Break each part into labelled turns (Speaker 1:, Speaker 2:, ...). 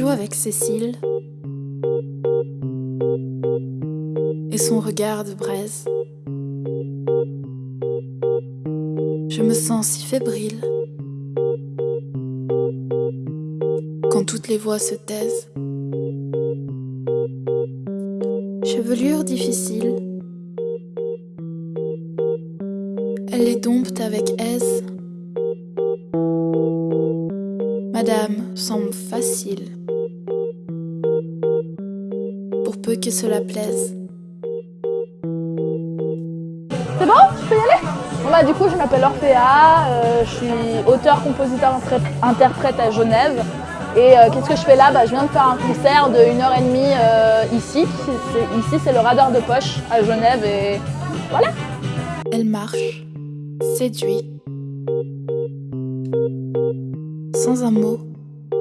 Speaker 1: avec Cécile et son regard de braise. Je me sens si fébrile quand toutes les voix se taisent. Chevelure difficile, elle les dompte avec aise. Madame semble facile, pour peu que cela plaise.
Speaker 2: C'est bon? Je peux y aller? Bon bah, Du coup, je m'appelle Orphea, euh, je suis auteur, compositeur, interprète à Genève. Et euh, qu'est-ce que je fais là? Bah, Je viens de faire un concert de 1h30 euh, ici. Ici, c'est le radar de poche à Genève et voilà.
Speaker 1: Elle marche, séduit, sans un mot,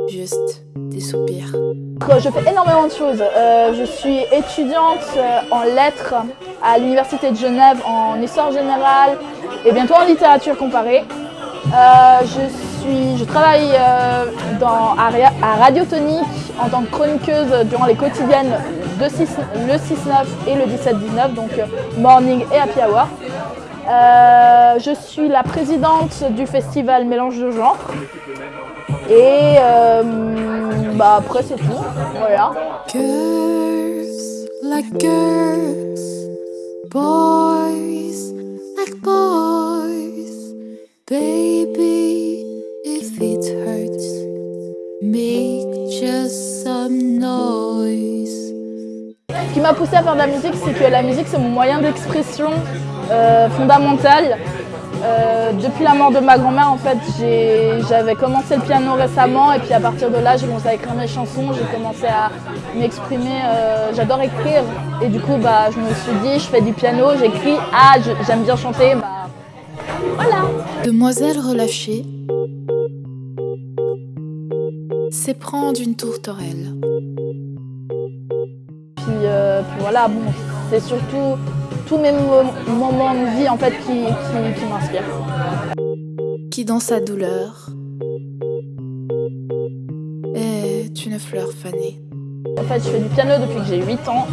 Speaker 1: juste des soupirs.
Speaker 2: Je fais énormément de choses. Euh, je suis étudiante en lettres à l'Université de Genève en histoire générale et bientôt en littérature comparée. je je travaille euh, dans, à, Radiotonique en tant que chroniqueuse durant les quotidiennes de le 6-9 et le 17-19, donc euh, morning et happy hour. Euh, je suis la présidente du festival Mélange de genre. Et bah après c'est tout, voilà.
Speaker 1: Girls like girls, boys like boys, baby.
Speaker 2: Ce qui m'a poussé à faire de la musique, c'est que la musique, c'est mon moyen d'expression euh, fondamental. Euh, depuis la mort de ma grand-mère, en fait, j'avais commencé le piano récemment et puis à partir de là, j'ai commencé à écrire mes chansons, j'ai commencé à m'exprimer. Euh, j'adore écrire et du coup, bah, je me suis dit, je fais du piano, j'écris, ah, j'aime bien chanter, bah, voilà.
Speaker 1: Demoiselle relâchée, c'est prendre une tourterelle.
Speaker 2: Euh, puis, voilà, bon, c'est surtout tous mes moments de vie en fait qui, qui, m'inspirent.
Speaker 1: Qui dans sa douleur est une fleur fanée.
Speaker 2: En fait, je fais du piano depuis que j'ai 8 ans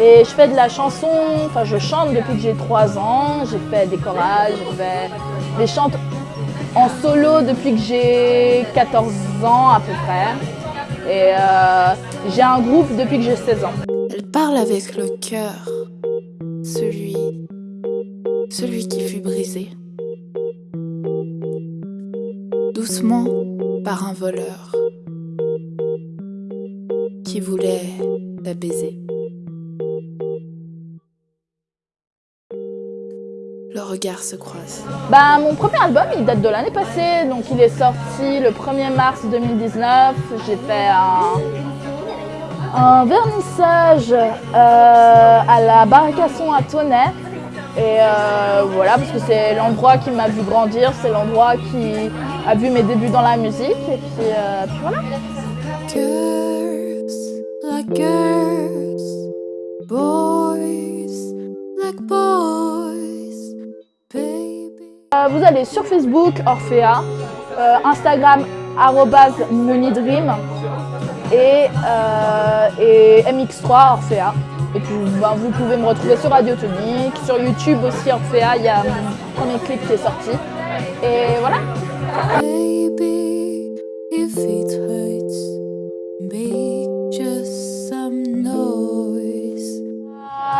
Speaker 2: et je fais de la chanson, enfin je chante depuis que j'ai 3 ans, j'ai fait des chorales, j'ai fait des chants en solo depuis que j'ai 14 ans à peu près. Et euh, j'ai un groupe depuis que j'ai 16 ans.
Speaker 1: Elle parle avec le cœur, celui, celui qui fut brisé. Doucement par un voleur qui voulait la baiser. Le regard se croise.
Speaker 2: Bah, mon premier album, il date de l'année passée, donc il est sorti le 1er mars 2019. J'ai fait un, vernissage euh, à la Barricasson à Tonnet. Et euh, voilà, parce que c'est l'endroit qui m'a vu grandir, c'est l'endroit qui a vu mes débuts dans la musique. Et puis, euh, puis voilà.
Speaker 1: Girls like girls, boys like boys.
Speaker 2: Euh, vous allez sur Facebook, Orphea, euh, Instagram, Monidream et, euh, et MX3 Orphea. Et puis ben, vous pouvez me retrouver sur Radio Tonique, sur YouTube aussi Orphea, il y a mon premier clip qui est sorti. Et voilà.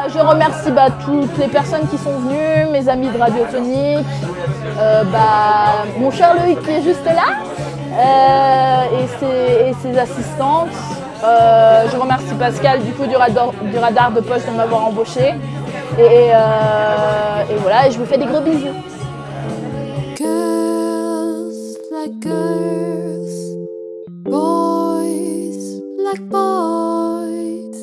Speaker 2: Je remercie bah, toutes les personnes qui sont venues, mes amis de Radio Tonique, euh, bah, mon cher Loïc qui est juste là, euh, et, ses, assistantes. Euh, je remercie Pascal du coup du radar, du radar de poche de m'avoir embauché. Et, voilà, et je vous fais des gros bisous. boys like boys,